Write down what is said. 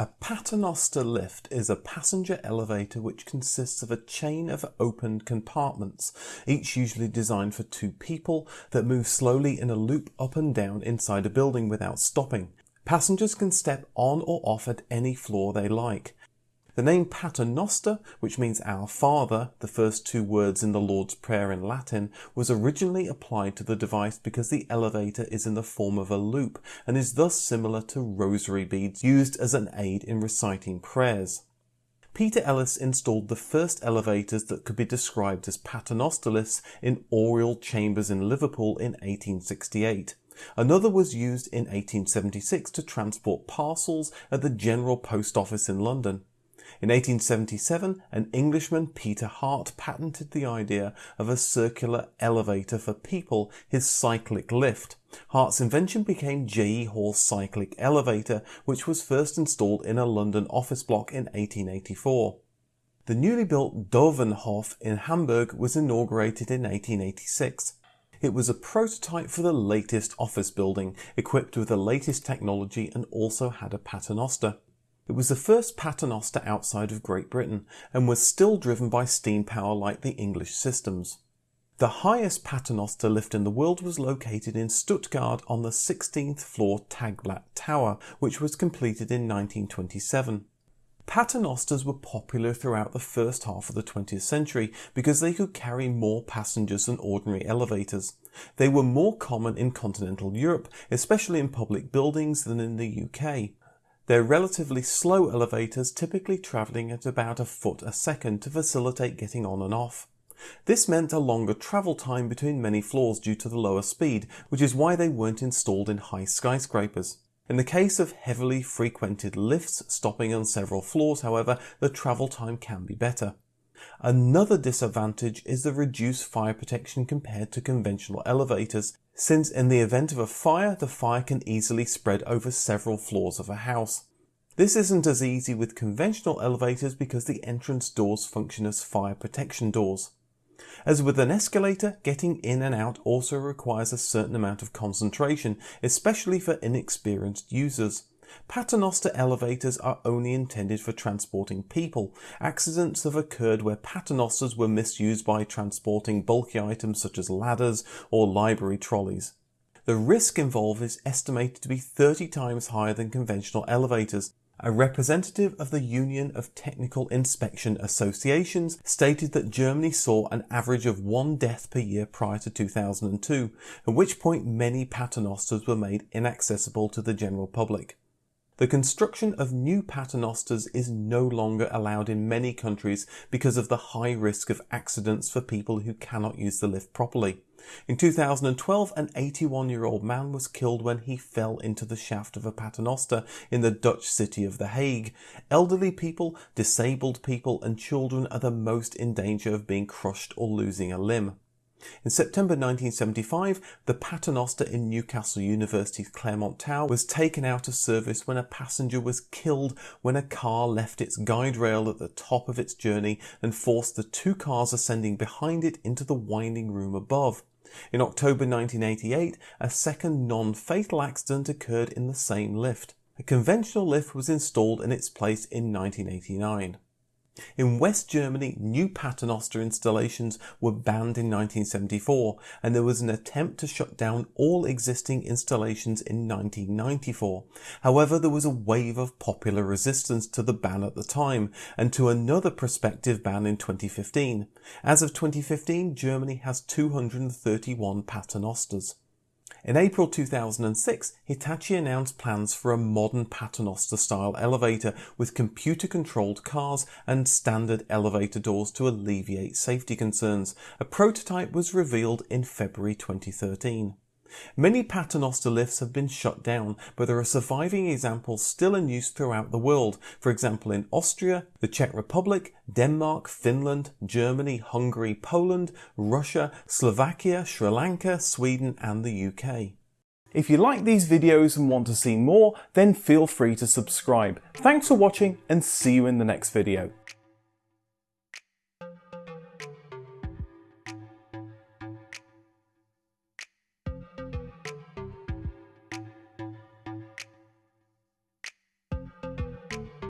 A paternoster lift is a passenger elevator which consists of a chain of opened compartments, each usually designed for two people, that move slowly in a loop up and down inside a building without stopping. Passengers can step on or off at any floor they like. The name Paternoster, which means Our Father, the first two words in the Lord's Prayer in Latin, was originally applied to the device because the elevator is in the form of a loop and is thus similar to rosary beads used as an aid in reciting prayers. Peter Ellis installed the first elevators that could be described as paternoster lifts in Oriel Chambers in Liverpool in 1868. Another was used in 1876 to transport parcels at the General Post Office in London. In 1877, an Englishman, Peter Hart, patented the idea of a circular elevator for people, his cyclic lift. Hart's invention became J.E. Hall's cyclic elevator, which was first installed in a London office block in 1884. The newly built Dövenhof in Hamburg was inaugurated in 1886. It was a prototype for the latest office building, equipped with the latest technology and also had a paternoster. It was the first paternoster outside of Great Britain and was still driven by steam power like the English systems. The highest paternoster lift in the world was located in Stuttgart on the 16th floor Tagblatt Tower, which was completed in 1927. Paternosters were popular throughout the first half of the 20th century because they could carry more passengers than ordinary elevators. They were more common in continental Europe, especially in public buildings, than in the UK. They're relatively slow elevators typically travelling at about a foot a second to facilitate getting on and off. This meant a longer travel time between many floors due to the lower speed, which is why they weren't installed in high skyscrapers. In the case of heavily frequented lifts stopping on several floors, however, the travel time can be better. Another disadvantage is the reduced fire protection compared to conventional elevators, since in the event of a fire, the fire can easily spread over several floors of a house. This isn't as easy with conventional elevators because the entrance doors function as fire protection doors. As with an escalator, getting in and out also requires a certain amount of concentration, especially for inexperienced users. Paternoster elevators are only intended for transporting people. Accidents have occurred where paternosters were misused by transporting bulky items such as ladders or library trolleys. The risk involved is estimated to be 30 times higher than conventional elevators. A representative of the Union of Technical Inspection Associations stated that Germany saw an average of one death per year prior to 2002, at which point many paternosters were made inaccessible to the general public. The construction of new paternosters is no longer allowed in many countries because of the high risk of accidents for people who cannot use the lift properly. In 2012, an 81 year old man was killed when he fell into the shaft of a paternoster in the Dutch city of The Hague. Elderly people, disabled people, and children are the most in danger of being crushed or losing a limb. In September 1975, the Paternoster in Newcastle University's Claremont Tower was taken out of service when a passenger was killed when a car left its guide rail at the top of its journey and forced the two cars ascending behind it into the winding room above. In October 1988, a second non-fatal accident occurred in the same lift. A conventional lift was installed in its place in 1989. In West Germany, new paternoster installations were banned in 1974 and there was an attempt to shut down all existing installations in 1994. However, there was a wave of popular resistance to the ban at the time and to another prospective ban in 2015. As of 2015, Germany has 231 paternosters. In April 2006, Hitachi announced plans for a modern paternoster style elevator with computer controlled cars and standard elevator doors to alleviate safety concerns. A prototype was revealed in February 2013. Many paternoster lifts have been shut down, but there are surviving examples still in use throughout the world, for example in Austria, the Czech Republic, Denmark, Finland, Germany, Hungary, Poland, Russia, Slovakia, Sri Lanka, Sweden and the UK. If you like these videos and want to see more, then feel free to subscribe. Thanks for watching and see you in the next video.